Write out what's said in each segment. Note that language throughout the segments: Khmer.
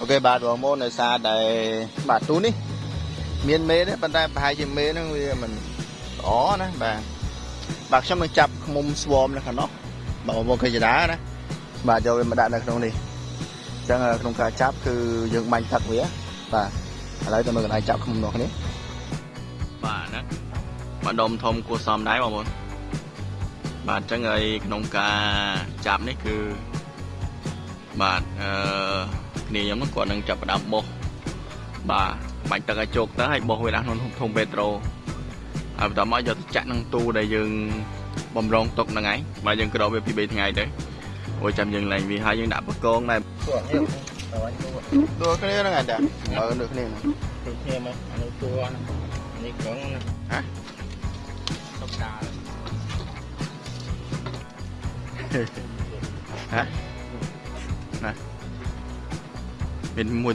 អូខេបាទបងប្អូនដោយសារតែបាទទូនេះ មានមេទេប៉ុន្តែប្រហែលជាមេហ្នឹងវាមិនល្អណាបាទបាទខ្ញុំនឹងចាប់ខ្មុំស្វមនៅខាងនោះបាទបងប្អូនឃើញចដាណាបាទយកវាមកដាក់នៅក្នុងនេះអញ្ចឹងក្នុងការចាប់គឺយើងបាញ់ទឹកវាបាទឥឡូវទៅមើលកន្លែងចាប់ខ្មុំនោះគ្នាបាទណាម្ដុំធំគួរសមដែរបងប្អូនបាទអញ្ចឹងហើយក្នុងការចាប់នេះគឺបាទអឺ គ្នាខ្ញុំហ្នឹងគាត់នឹងចាប់ផ្ដើមបោះបាទបាញ់ទឹកឲ្យជោគទៅហើយបោះវាដាក់ក្នុងធុងពេត្រូហើយបន្តមកយកទៅចាក់ក្នុងទូដែលយើងបំរងទុកហ្នឹងឯងបាទយើងក្រោបវាពី3ថ្ងៃទៅអូចាំយើងឡើងវាហើយយើងដាក់បកងដែរទួនេះទៅអញទួដូចគ្នាហ្នឹងឯងតាមើលដូចគ្នាហ្នឹងទៅគ្នាមកអានេះទួនេះនេះកងណាហ៎តុកតាហ៎ណា មានមួ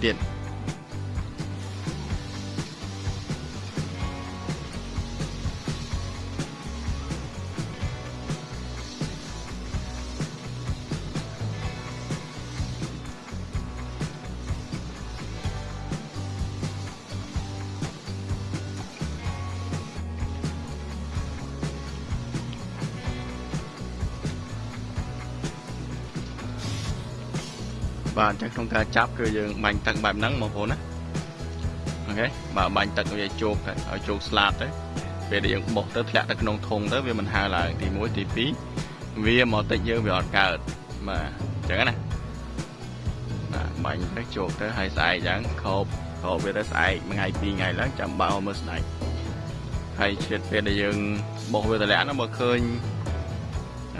បាទអញ្ចឹងក្នុងការចាប់គឺយើងបាញ់ទឹកបែបហ្នឹងបងប្អូនណាអូខេបាទបាញ់ទឹកវាជោគទៅឲ្យជោគស្លាប់ទៅពេលដែលយើងបោះទៅធ្លាក់ទៅក្នុងធុងទៅវាមិនហើរឡើងទី1ទី2វាមកតិចយើងវាអត់កើតបាទអញ្ចឹងណាបាទបាញ់ទៅជោគទៅហើយស្អែកអញ្ចឹងខោបខោបវាទៅស្អែកមួយថ្ងៃពីរថ្ងៃឡើងចាំបើមើលស្ដេចហើយជិតពេលដែលយើងបោះវាតម្លាក់ហ្នឹងមកឃើញ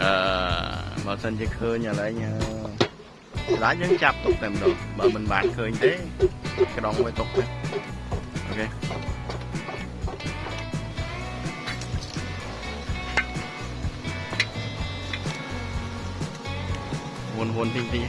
អឺបើសិនជាឃើញឥឡូវ ញ៉ាស្ដាច់យើងចាប់ទុកតែម្ដងបើមិនបានឃើញទេក្ដងវាទុកទៅអូខេវុនវុនទីង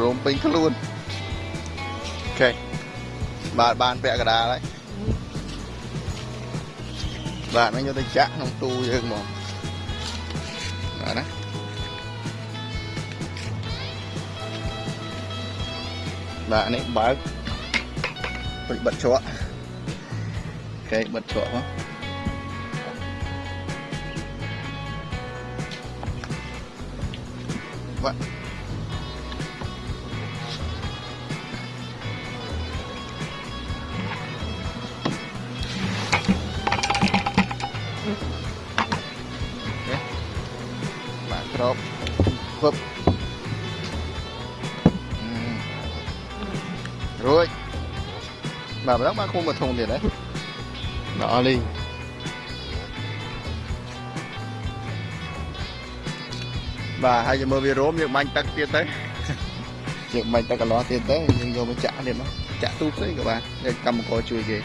រោមពេញខ្លួនអូខេបាទបានពាក់កណ្ដាលហើយបាទនឹងយកទៅចាក់ក្នុងទូយើងហ្មងបាទណាបាទនេះបើកពេញបិទជ្រក់អូខេបិទជ្រក់មកបា ក្របពឹបរួចបាទម្ដងបានគុំមកធុងទៀតហ៎បាទអស់លីងបាទហើយយើងមើលវារោមយើងបាញ់ទឹកទៀតទៅយើងបាញ់ទឹកកន្លោះទៀតទៅយើងយកមកចាក់ទៀតមកចាក់ទូផ្សេងក៏បានយើងកម្មករជួយគេ